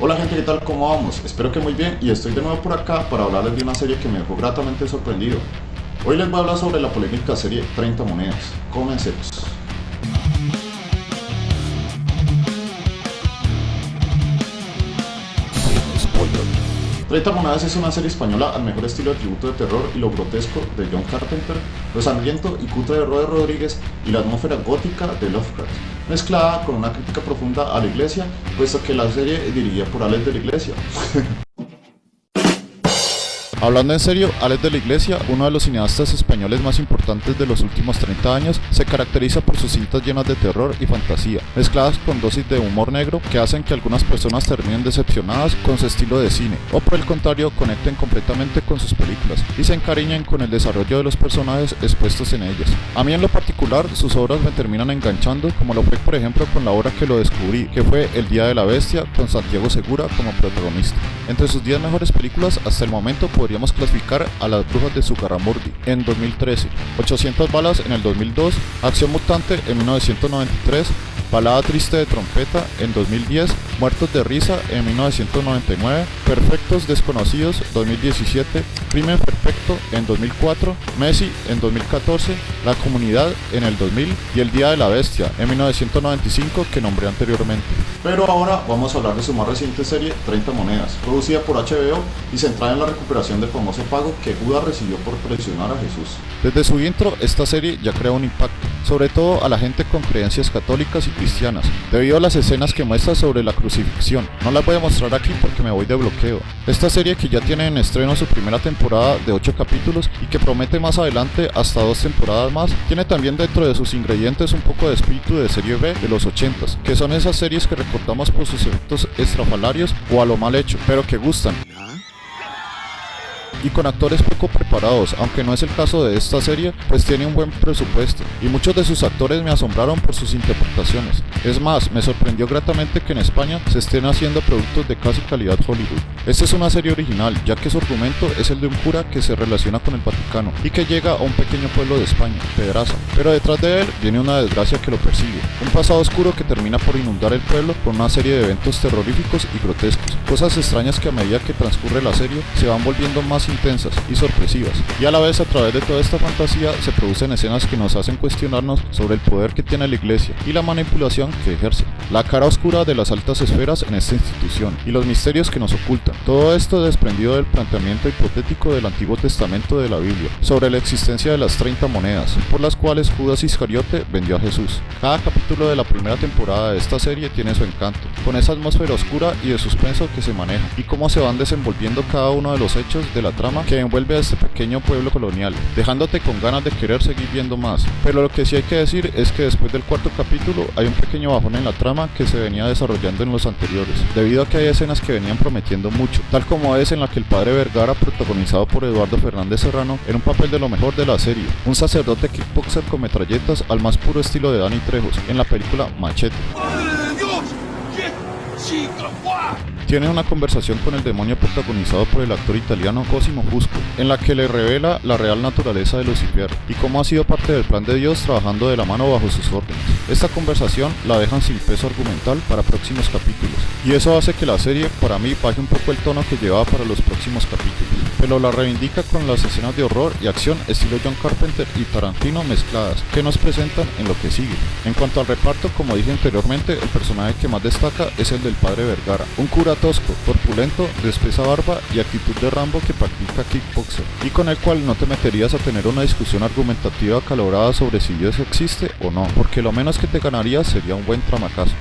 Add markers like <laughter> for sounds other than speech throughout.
Hola gente, ¿qué tal? ¿Cómo vamos? Espero que muy bien y estoy de nuevo por acá para hablarles de una serie que me dejó gratamente sorprendido. Hoy les voy a hablar sobre la polémica serie 30 monedas. Comencemos. 30 monedas es una serie española al mejor estilo de tributo de terror y lo grotesco de John Carpenter, lo sangriento y cutre de Robert Rodríguez y la atmósfera gótica de Lovecraft, mezclada con una crítica profunda a la iglesia, puesto que la serie dirigida por Alex de la Iglesia. <laughs> Hablando en serio, Alex de la Iglesia, uno de los cineastas españoles más importantes de los últimos 30 años, se caracteriza por sus cintas llenas de terror y fantasía, mezcladas con dosis de humor negro que hacen que algunas personas terminen decepcionadas con su estilo de cine, o por el contrario conecten completamente con sus películas y se encariñen con el desarrollo de los personajes expuestos en ellas. A mí en lo particular, sus obras me terminan enganchando, como lo fue por ejemplo con la obra que lo descubrí, que fue El Día de la Bestia, con Santiago Segura como protagonista. Entre sus 10 mejores películas hasta el momento podríamos clasificar a Las Brujas de Zugarramurdi en 2013, 800 balas en el 2002, Acción Mutante en 1993, Balada Triste de Trompeta en 2010, Muertos de Risa en 1999, Perfectos Desconocidos 2017, Crimen Perfecto en 2004, Messi en 2014, La Comunidad en el 2000 y El Día de la Bestia en 1995 que nombré anteriormente. Pero ahora vamos a hablar de su más reciente serie 30 Monedas, producida por HBO y centrada en la recuperación del famoso pago que Judas recibió por presionar a Jesús. Desde su intro, esta serie ya crea un impacto, sobre todo a la gente con creencias católicas y cristianas, debido a las escenas que muestra sobre la crucifixión. No las voy a mostrar aquí porque me voy de bloqueo. Esta serie que ya tiene en estreno su primera temporada de 8 capítulos y que promete más adelante hasta dos temporadas más, tiene también dentro de sus ingredientes un poco de espíritu de serie B de los 80s, que son esas series que recordamos por sus efectos estrafalarios o a lo mal hecho, pero que gustan y con actores poco preparados, aunque no es el caso de esta serie, pues tiene un buen presupuesto y muchos de sus actores me asombraron por sus interpretaciones. Es más, me sorprendió gratamente que en España se estén haciendo productos de casi calidad Hollywood. Esta es una serie original, ya que su argumento es el de un cura que se relaciona con el Vaticano y que llega a un pequeño pueblo de España, Pedraza, pero detrás de él viene una desgracia que lo persigue, un pasado oscuro que termina por inundar el pueblo con una serie de eventos terroríficos y grotescos, cosas extrañas que a medida que transcurre la serie se van volviendo más intensas y sorpresivas, y a la vez a través de toda esta fantasía se producen escenas que nos hacen cuestionarnos sobre el poder que tiene la iglesia y la manipulación que ejerce, la cara oscura de las altas esferas en esta institución y los misterios que nos ocultan. Todo esto desprendido del planteamiento hipotético del Antiguo Testamento de la Biblia sobre la existencia de las 30 monedas, por las cuales Judas Iscariote vendió a Jesús. Cada capítulo de la primera temporada de esta serie tiene su encanto, con esa atmósfera oscura y de suspenso que se maneja, y cómo se van desenvolviendo cada uno de los hechos de la trama que envuelve a este pequeño pueblo colonial, dejándote con ganas de querer seguir viendo más. Pero lo que sí hay que decir es que después del cuarto capítulo hay un pequeño bajón en la trama que se venía desarrollando en los anteriores, debido a que hay escenas que venían prometiendo mucho, tal como es en la que el padre Vergara, protagonizado por Eduardo Fernández Serrano, en un papel de lo mejor de la serie, un sacerdote kickboxer con metralletas al más puro estilo de Danny Trejos, en la película Machete tiene una conversación con el demonio protagonizado por el actor italiano Cosimo Fusco, en la que le revela la real naturaleza de Lucifer y cómo ha sido parte del plan de Dios trabajando de la mano bajo sus órdenes. Esta conversación la dejan sin peso argumental para próximos capítulos, y eso hace que la serie para mí baje un poco el tono que llevaba para los próximos capítulos, pero la reivindica con las escenas de horror y acción estilo John Carpenter y Tarantino mezcladas, que nos presentan en lo que sigue. En cuanto al reparto, como dije anteriormente, el personaje que más destaca es el del padre Vergara, un cura tosco, corpulento, de espesa barba y actitud de Rambo que practica kickboxer, y con el cual no te meterías a tener una discusión argumentativa acalorada sobre si Dios existe o no, porque lo menos que te ganaría sería un buen tramacazo.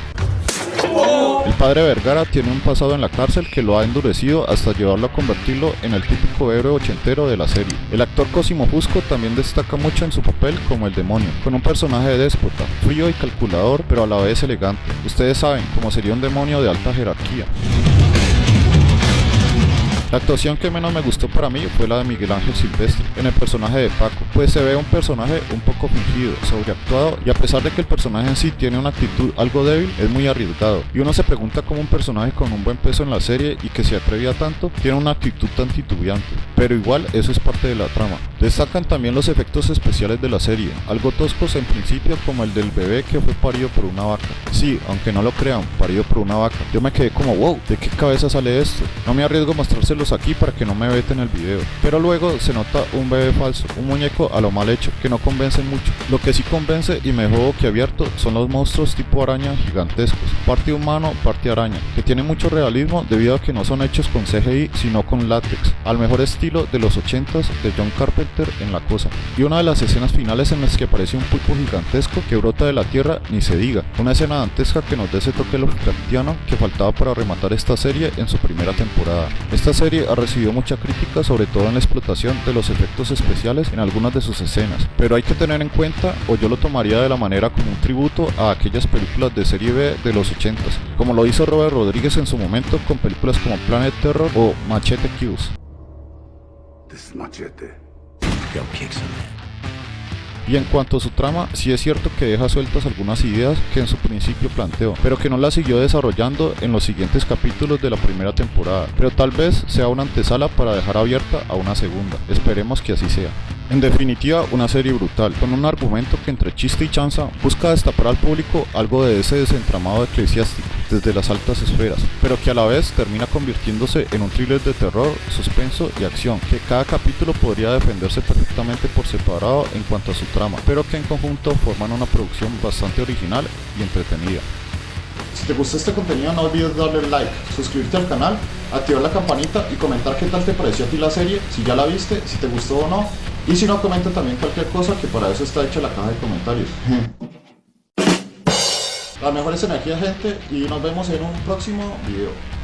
El padre Vergara tiene un pasado en la cárcel que lo ha endurecido hasta llevarlo a convertirlo en el típico héroe ochentero de la serie. El actor Cosimo Fusco también destaca mucho en su papel como el demonio, con un personaje de déspota, frío y calculador pero a la vez elegante. Ustedes saben cómo sería un demonio de alta jerarquía. La actuación que menos me gustó para mí fue la de Miguel Ángel Silvestre en el personaje de Paco, pues se ve un personaje un poco fingido, sobreactuado y a pesar de que el personaje en sí tiene una actitud algo débil, es muy arriesgado. Y uno se pregunta cómo un personaje con un buen peso en la serie y que se atrevía tanto tiene una actitud tan titubeante. Pero igual eso es parte de la trama. Destacan también los efectos especiales de la serie, algo toscos en principio como el del bebé que fue parido por una vaca. Sí, aunque no lo crean, parido por una vaca. Yo me quedé como wow, ¿de qué cabeza sale esto? No me arriesgo a mostrárselos aquí para que no me veten el video. Pero luego se nota un bebé falso, un muñeco a lo mal hecho, que no convence mucho. Lo que sí convence y me dejó abierto son los monstruos tipo araña gigantescos, parte humano, parte araña, que tienen mucho realismo debido a que no son hechos con CGI sino con látex, al mejor estilo de los 80s de John Carpenter en La Cosa. Y una de las escenas finales en las que aparece un pulpo gigantesco que brota de la tierra, ni se diga, una escena dantesca que nos da ese toque que faltaba para rematar esta serie en su primera temporada. Esta serie ha recibido mucha crítica sobre todo en la explotación de los efectos especiales en algunas de sus escenas, pero hay que tener en cuenta, o yo lo tomaría de la manera como un tributo a aquellas películas de serie B de los 80s, como lo hizo Robert Rodríguez en su momento con películas como Planet Terror o Machete Kills. Y en cuanto a su trama, sí es cierto que deja sueltas algunas ideas que en su principio planteó, pero que no las siguió desarrollando en los siguientes capítulos de la primera temporada, pero tal vez sea una antesala para dejar abierta a una segunda. Esperemos que así sea. En definitiva, una serie brutal, con un argumento que entre chiste y chanza busca destapar al público algo de ese desentramado eclesiástico desde las altas esferas, pero que a la vez termina convirtiéndose en un thriller de terror, suspenso y acción, que cada capítulo podría defenderse perfectamente por separado en cuanto a su trama, pero que en conjunto forman una producción bastante original y entretenida. Si te gustó este contenido no olvides darle like, suscribirte al canal, activar la campanita y comentar qué tal te pareció a ti la serie, si ya la viste, si te gustó o no, y si no, comenta también cualquier cosa que para eso está hecha la caja de comentarios. Las mejores energías gente y nos vemos en un próximo video.